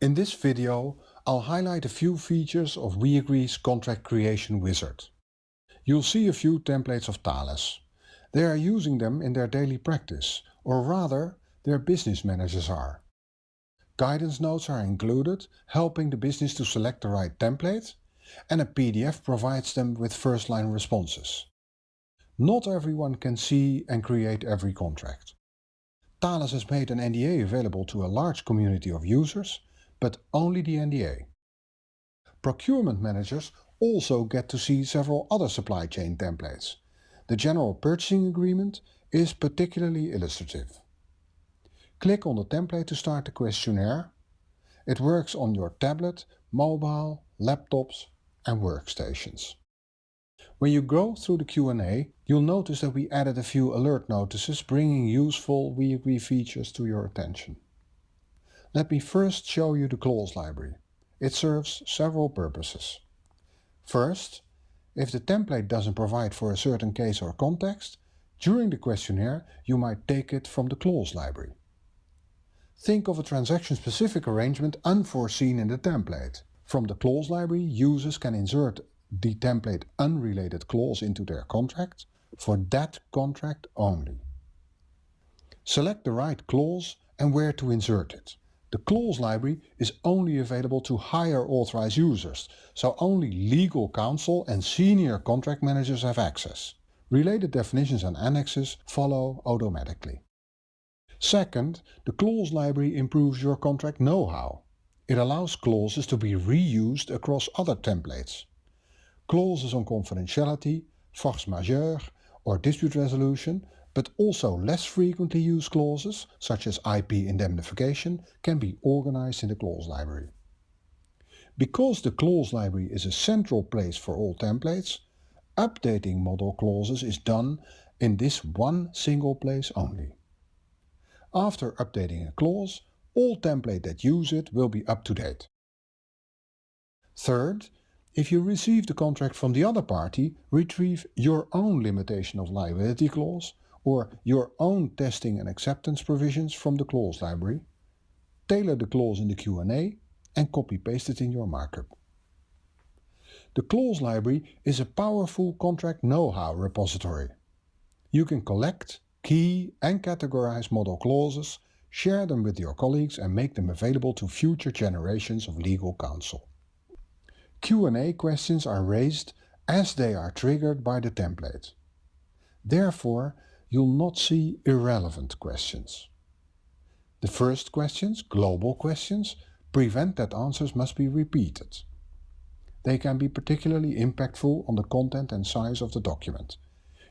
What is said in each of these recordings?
In this video, I'll highlight a few features of WeAgree's Contract Creation Wizard. You'll see a few templates of Thales. They are using them in their daily practice, or rather, their business managers are. Guidance notes are included, helping the business to select the right template, and a PDF provides them with first-line responses. Not everyone can see and create every contract. Thales has made an NDA available to a large community of users, but only the NDA. Procurement managers also get to see several other supply chain templates. The General Purchasing Agreement is particularly illustrative. Click on the template to start the questionnaire. It works on your tablet, mobile, laptops and workstations. When you go through the Q&A, you'll notice that we added a few alert notices bringing useful WeAgree features to your attention. Let me first show you the clause library. It serves several purposes. First, if the template doesn't provide for a certain case or context, during the questionnaire you might take it from the clause library. Think of a transaction-specific arrangement unforeseen in the template. From the clause library, users can insert the template unrelated clause into their contract for that contract only. Select the right clause and where to insert it. The clause library is only available to higher authorized users, so only legal counsel and senior contract managers have access. Related definitions and annexes follow automatically. Second, the clause library improves your contract know-how. It allows clauses to be reused across other templates clauses on confidentiality, force majeure or dispute resolution, but also less frequently used clauses, such as IP indemnification, can be organized in the clause library. Because the clause library is a central place for all templates, updating model clauses is done in this one single place only. After updating a clause, all templates that use it will be up to date. Third, if you receive the contract from the other party, retrieve your own limitation of liability clause or your own testing and acceptance provisions from the clause library, tailor the clause in the Q&A and copy-paste it in your markup. The clause library is a powerful contract know-how repository. You can collect, key and categorize model clauses, share them with your colleagues and make them available to future generations of legal counsel. Q&A questions are raised as they are triggered by the template. Therefore, you'll not see irrelevant questions. The first questions, global questions, prevent that answers must be repeated. They can be particularly impactful on the content and size of the document.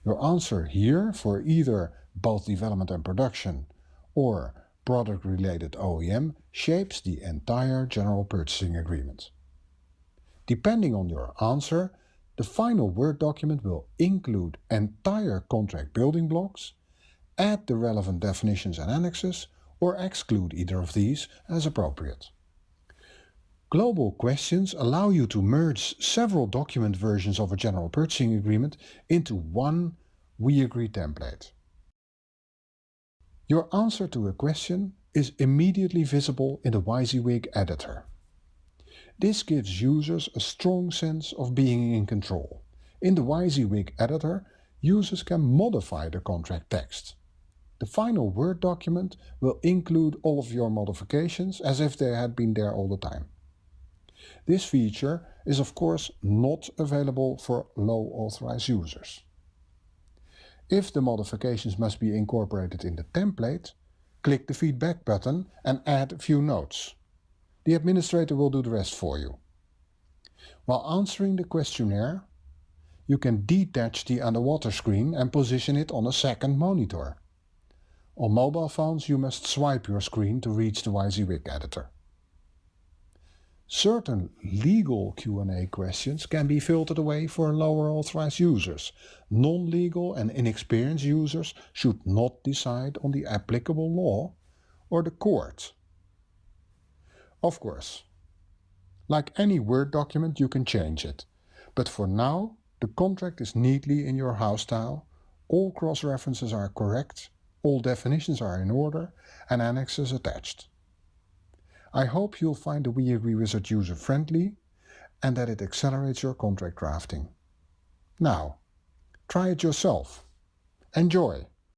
Your answer here for either both development and production or product-related OEM shapes the entire General Purchasing Agreement. Depending on your answer, the final Word document will include entire contract building blocks, add the relevant definitions and annexes, or exclude either of these as appropriate. Global questions allow you to merge several document versions of a general purchasing agreement into one We Agree template. Your answer to a question is immediately visible in the WYSIWYG editor. This gives users a strong sense of being in control. In the WYSIWYG editor, users can modify the contract text. The final Word document will include all of your modifications as if they had been there all the time. This feature is of course not available for low authorized users. If the modifications must be incorporated in the template, click the feedback button and add a few notes. The administrator will do the rest for you. While answering the questionnaire, you can detach the underwater screen and position it on a second monitor. On mobile phones you must swipe your screen to reach the WYSIWYG editor. Certain legal Q&A questions can be filtered away for lower authorized users. Non-legal and inexperienced users should not decide on the applicable law or the court. Of course. Like any Word document, you can change it. But for now, the contract is neatly in your house style, all cross-references are correct, all definitions are in order, and annexes attached. I hope you'll find the WeAgree wizard user-friendly and that it accelerates your contract drafting. Now, try it yourself. Enjoy!